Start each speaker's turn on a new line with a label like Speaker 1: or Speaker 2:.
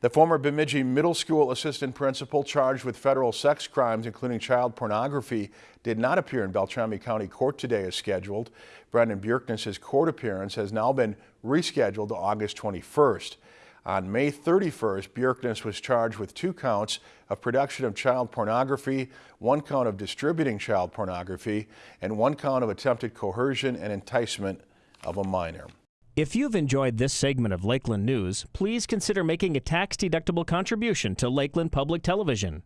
Speaker 1: The former Bemidji Middle School assistant principal charged with federal sex crimes, including child pornography, did not appear in Beltrami County Court today as scheduled. Brendan Bjerknes' court appearance has now been rescheduled to August 21st. On May 31st, Bjerknes was charged with two counts of production of child pornography, one count of distributing child pornography, and one count of attempted coercion and enticement of a minor.
Speaker 2: If you've enjoyed this segment of Lakeland News, please consider making a tax-deductible contribution to Lakeland Public Television.